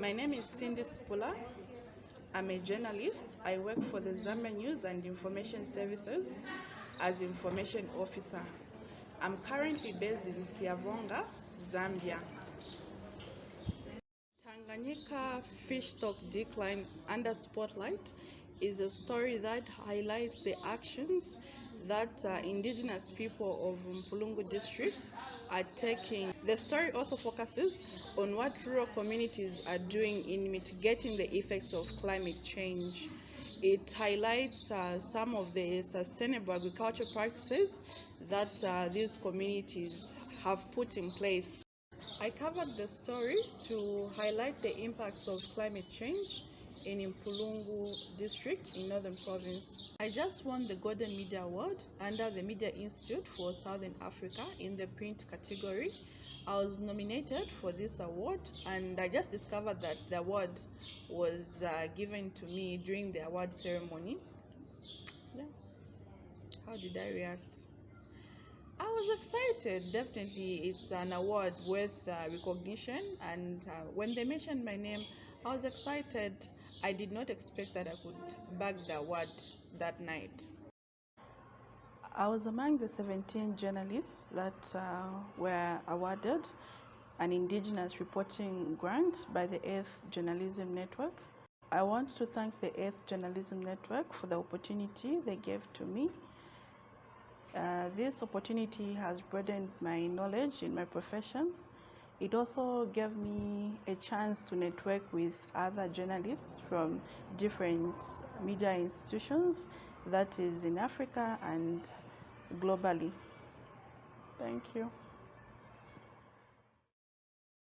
My name is Cindy Spula. I'm a journalist. I work for the Zambia News and Information Services as information officer. I'm currently based in Siavonga, Zambia. Tanganyika fish stock decline under spotlight is a story that highlights the actions that uh, indigenous people of Mpulungu district are taking. The story also focuses on what rural communities are doing in mitigating the effects of climate change. It highlights uh, some of the sustainable agriculture practices that uh, these communities have put in place. I covered the story to highlight the impacts of climate change in Mpulungu district in Northern Province. I just won the Golden Media Award under the Media Institute for Southern Africa in the print category. I was nominated for this award and I just discovered that the award was uh, given to me during the award ceremony. Yeah. How did I react? I was excited. Definitely, it's an award worth uh, recognition. And uh, when they mentioned my name, I was excited. I did not expect that I could bag the award that night. I was among the 17 journalists that uh, were awarded an Indigenous reporting grant by the Earth Journalism Network. I want to thank the Earth Journalism Network for the opportunity they gave to me. Uh, this opportunity has broadened my knowledge in my profession. It also gave me a chance to network with other journalists from different media institutions, that is in Africa and globally. Thank you.